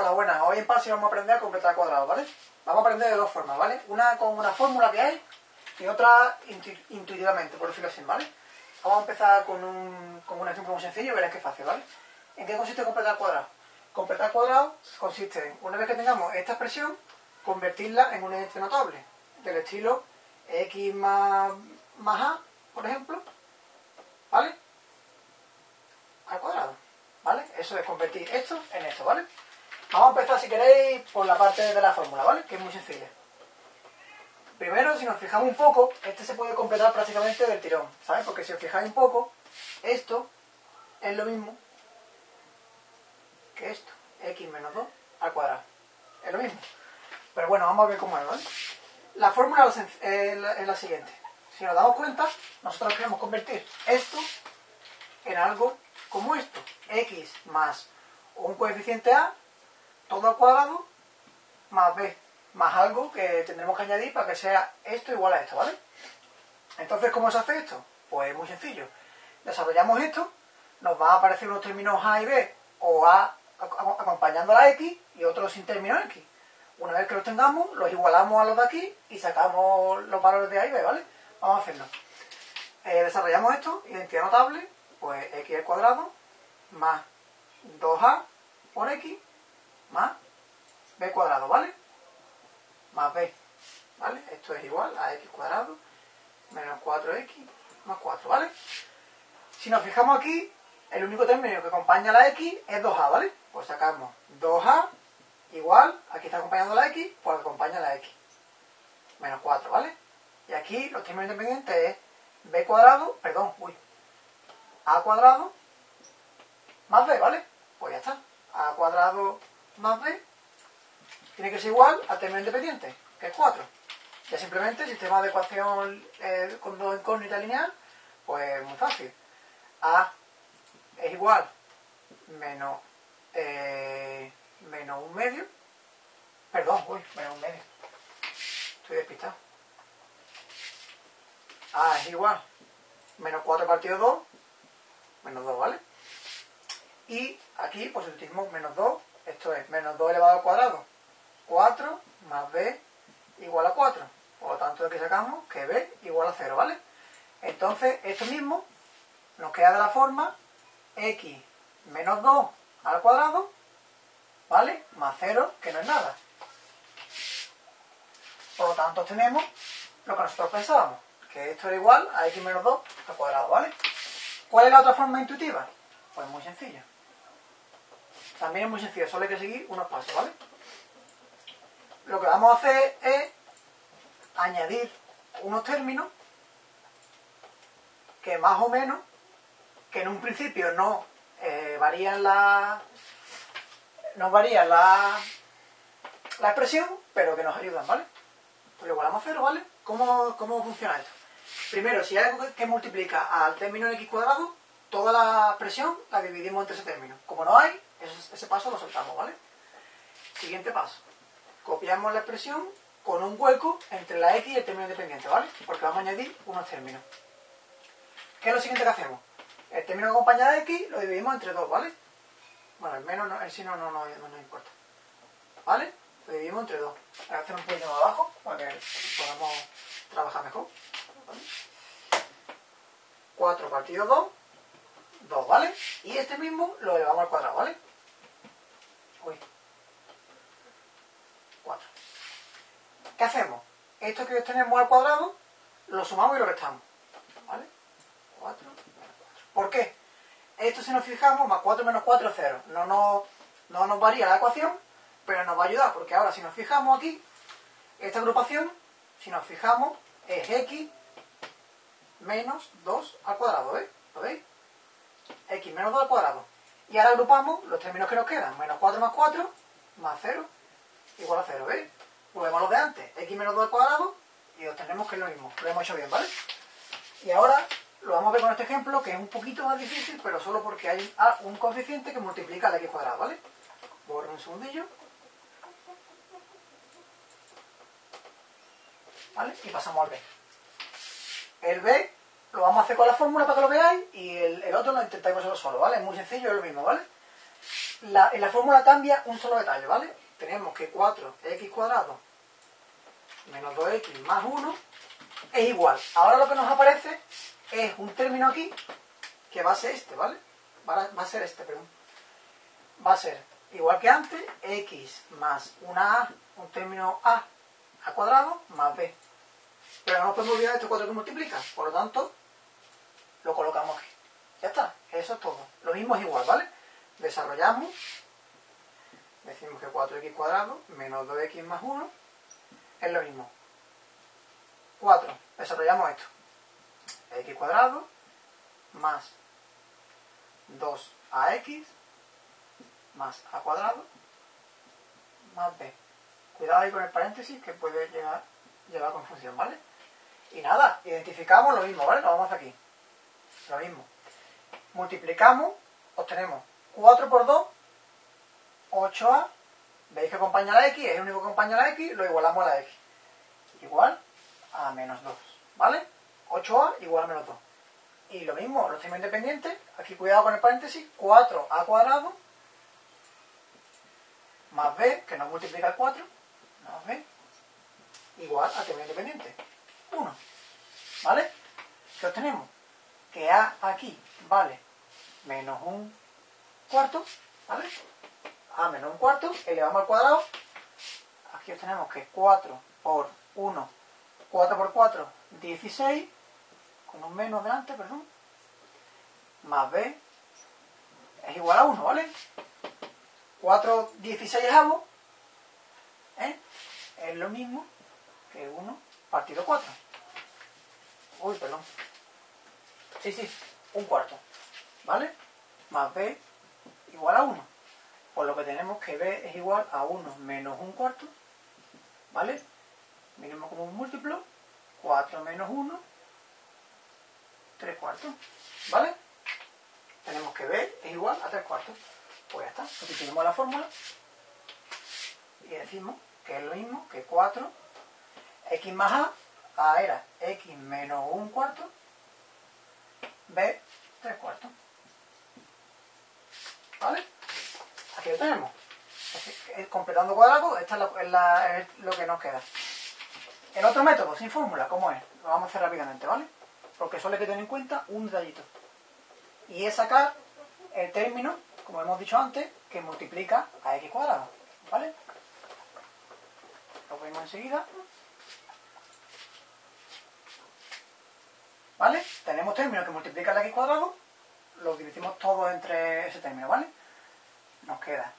Hola, buenas. Hoy en PASI vamos a aprender a completar cuadrados, ¿vale? Vamos a aprender de dos formas, ¿vale? Una con una fórmula que hay y otra intuitivamente, por decirlo así, ¿vale? Vamos a empezar con un, con un ejemplo muy sencillo y veréis que fácil, ¿vale? ¿En qué consiste completar cuadrados? Completar cuadrados consiste en, una vez que tengamos esta expresión, convertirla en un ente notable, del estilo x más a, por ejemplo, ¿vale? Al cuadrado, ¿vale? Eso es convertir esto en esto, ¿vale? Vamos a empezar, si queréis, por la parte de la fórmula, ¿vale? Que es muy sencilla. Primero, si nos fijamos un poco, este se puede completar prácticamente del tirón, ¿sabes? Porque si os fijáis un poco, esto es lo mismo que esto, x menos 2 al cuadrado. Es lo mismo. Pero bueno, vamos a ver cómo es, ¿vale? La fórmula es la siguiente. Si nos damos cuenta, nosotros queremos convertir esto en algo como esto. x más un coeficiente a todo al cuadrado más b, más algo que tendremos que añadir para que sea esto igual a esto, ¿vale? Entonces, ¿cómo se hace esto? Pues muy sencillo. Desarrollamos esto, nos van a aparecer unos términos a y b, o a acompañando a la x y otros sin término x. Una vez que los tengamos, los igualamos a los de aquí y sacamos los valores de a y b, ¿vale? Vamos a hacerlo. Eh, desarrollamos esto, identidad notable, pues x al cuadrado más 2a por x más b cuadrado, ¿vale? Más b, ¿vale? Esto es igual a x cuadrado menos 4x más 4, ¿vale? Si nos fijamos aquí, el único término que acompaña a la x es 2a, ¿vale? Pues sacamos 2a igual, aquí está acompañando la x, pues acompaña la x. Menos 4, ¿vale? Y aquí los términos independientes es b cuadrado, perdón, uy, a cuadrado más b, ¿vale? Pues ya está. a cuadrado más b tiene que ser igual al término independiente, que es 4. Ya simplemente, sistema de ecuación eh, con dos incógnitas lineal, pues muy fácil. A es igual menos, eh, menos un medio. Perdón, uy, menos un medio. Estoy despistado. A es igual menos 4 partido 2, menos 2, ¿vale? Y aquí, pues utilizamos menos 2 esto es menos 2 elevado al cuadrado. 4 más b igual a 4. Por lo tanto, aquí sacamos que b igual a 0, ¿vale? Entonces, esto mismo nos queda de la forma x menos 2 al cuadrado, ¿vale? Más 0, que no es nada. Por lo tanto, tenemos lo que nosotros pensábamos, que esto era igual a x menos 2 al cuadrado, ¿vale? ¿Cuál es la otra forma intuitiva? Pues muy sencilla. También es muy sencillo, solo hay que seguir unos pasos, ¿vale? Lo que vamos a hacer es añadir unos términos que más o menos, que en un principio no eh, varían la nos varían la, la expresión, pero que nos ayudan, ¿vale? Pues lo igualamos a cero, ¿vale? ¿Cómo, ¿Cómo funciona esto? Primero, si hay algo que multiplica al término x cuadrado, toda la expresión la dividimos entre ese término. Como no hay, ese, paso lo soltamos, ¿vale? Siguiente paso. Copiamos la expresión con un hueco entre la x y el término independiente, ¿vale? Porque vamos a añadir unos términos. ¿Qué es lo siguiente que hacemos? El término que acompaña a x lo dividimos entre dos, ¿vale? Bueno, el menos, no, el sí no, no, no, no importa. ¿Vale? Lo dividimos entre dos. Voy a hacer un poquito más abajo para que podamos trabajar mejor. 4 partido 2, 2, ¿vale? Y este mismo lo elevamos al cuadrado, ¿vale? Uy. 4. ¿Qué hacemos? Esto que tenemos al cuadrado, lo sumamos y lo restamos. ¿Vale? 4 menos 4. ¿Por qué? Esto si nos fijamos, más 4 menos 4 es 0. No nos, no nos varía la ecuación, pero nos va a ayudar, porque ahora si nos fijamos aquí, esta agrupación, si nos fijamos, es x menos 2 al cuadrado, ¿veis? ¿Lo veis? x menos 2 al cuadrado. Y ahora agrupamos los términos que nos quedan. Menos 4 más 4 más 0 igual a 0, ¿veis? Volvemos a lo de antes. x menos 2 al cuadrado y obtenemos que es lo mismo. Lo hemos hecho bien, ¿vale? Y ahora lo vamos a ver con este ejemplo que es un poquito más difícil, pero solo porque hay un coeficiente que multiplica el x cuadrado, ¿vale? Borro un segundillo. ¿Vale? Y pasamos al b. El b vamos hacer con la fórmula para que lo veáis y el, otro lo intentáis vosotros solo, ¿vale? Es muy sencillo, es lo mismo, ¿vale? la, en la fórmula cambia un solo detalle, ¿vale? Tenemos que 4x cuadrado menos 2x más 1 es igual. Ahora lo que nos aparece es un término aquí que va a ser este, ¿vale? Va a, ser este, perdón. Va a ser igual que antes, x más una a, un término a, a cuadrado, más b. Pero no podemos olvidar este 4 que multiplica, por lo tanto, lo colocamos aquí. Ya está, eso es todo. Lo mismo es igual, ¿vale? Desarrollamos, decimos que 4x cuadrado menos 2x más 1 es lo mismo. 4, desarrollamos esto. x cuadrado más 2ax más a cuadrado más b. Cuidado ahí con el paréntesis que puede llegar, llevar confusión, ¿vale? Y nada, identificamos lo mismo, ¿vale? Lo vamos aquí. Lo mismo. Multiplicamos, obtenemos 4 por 2, 8a. Veis que acompaña la x, es el único que acompaña la x, lo igualamos a la x. Igual a menos 2, ¿vale? 8a igual a menos 2. Y lo mismo, los términos independientes, aquí cuidado con el paréntesis, 4a cuadrado más b, que nos multiplica el 4, más b, igual a término independiente, 1. ¿Vale? ¿Qué obtenemos? Que a aquí vale menos un cuarto, ¿vale? a menos un cuarto, elevamos al cuadrado, aquí obtenemos que 4 por 1, 4 por 4, 16, con un menos delante, perdón, más b es igual a 1, ¿vale? 4 16 ¿eh? es lo mismo que 1 partido 4. Uy, perdón. Sí, sí, un cuarto. ¿Vale? Más b igual a 1. Por lo que tenemos que b es igual a 1 menos un cuarto. ¿Vale? Miremos como un múltiplo. 4 menos 1. 3 cuartos. ¿Vale? Tenemos que b es igual a 3 cuartos. Pues ya está, sustituimos la fórmula y decimos que es lo mismo que 4 x más a, a era x menos un cuarto, b 3 cuartos. ¿Vale? Aquí lo tenemos. completando cuadrado, esta es, la, es, lo que nos queda. El otro método, sin fórmula, ¿cómo es? Lo vamos a hacer rápidamente, ¿vale? Porque solo hay que tener en cuenta un detallito. Y es sacar el término como hemos dicho antes, que multiplica a x cuadrado. ¿Vale? Lo vemos enseguida. ¿Vale? Tenemos términos que multiplican a x cuadrado, lo dividimos todo entre ese término, ¿vale? Nos queda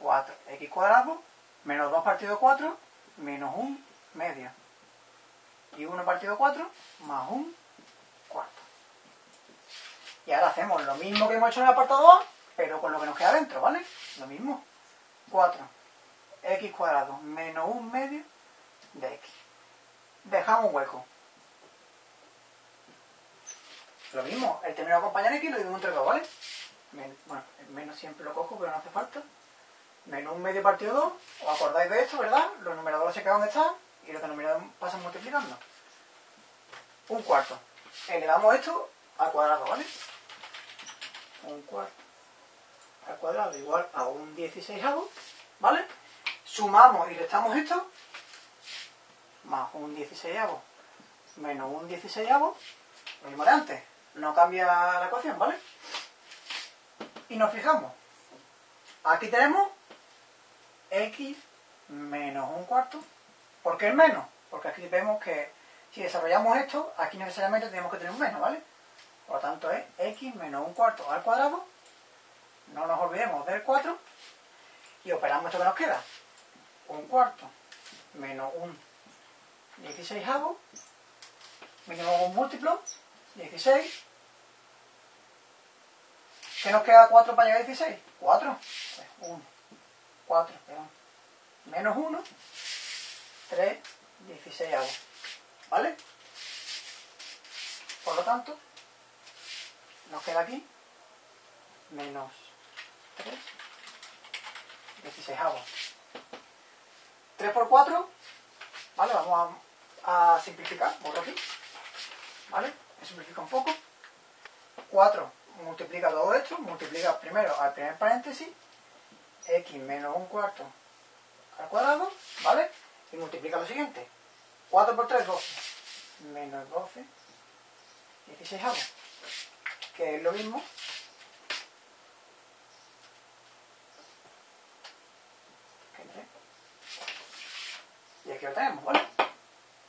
4x cuadrado menos 2 partido 4 menos 1 medio. Y 1 partido 4 más 1 cuarto. Y ahora hacemos lo mismo que hemos hecho en el apartado A, pero con lo que nos queda dentro, ¿vale? Lo mismo. 4 x cuadrado menos un medio de x. Dejamos un hueco. Lo mismo, el término acompañar x lo digo entre dos, ¿vale? bueno, menos siempre lo cojo, pero no hace falta. Menos un medio partido 2, os acordáis de esto, ¿verdad? Los numeradores se quedan donde están y los denominadores pasan multiplicando. Un cuarto. Elevamos esto al cuadrado, ¿vale? Un cuarto al cuadrado igual a un 16 ¿vale? Sumamos y restamos esto, más un 16 menos un 16 lo mismo de antes, no cambia la ecuación, ¿vale? Y nos fijamos, aquí tenemos x menos un cuarto, ¿por qué el menos? Porque aquí vemos que si desarrollamos esto, aquí necesariamente tenemos que tener un menos, ¿vale? Por lo tanto es x menos un cuarto al cuadrado no nos olvidemos del 4 y operamos esto que nos queda. Un cuarto menos un 16 mínimo un múltiplo, 16. ¿Qué nos queda 4 para llegar a 16? 4. 1, 4, perdón. Menos 1, 3, 16 ¿Vale? Por lo tanto, nos queda aquí menos 3, 16 avos. 3 por 4, ¿vale? Vamos a, a simplificar, borro aquí, ¿vale? Me simplifica un poco. 4 multiplica todo esto, multiplica primero al primer paréntesis x menos un cuarto al cuadrado, ¿vale? Y multiplica lo siguiente. 4 por 3, 12. Menos 12, 16 avos. Que es lo mismo. que 3. Y aquí lo tenemos, ¿vale?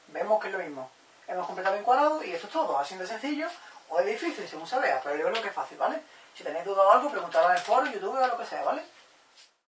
Vemos que es lo mismo. Hemos completado en cuadrado y esto es todo. Así de sencillo o es difícil según se vea, pero yo creo que es fácil, ¿vale? Si tenéis dudas o algo, preguntadlo en el foro, YouTube o lo que sea, ¿vale?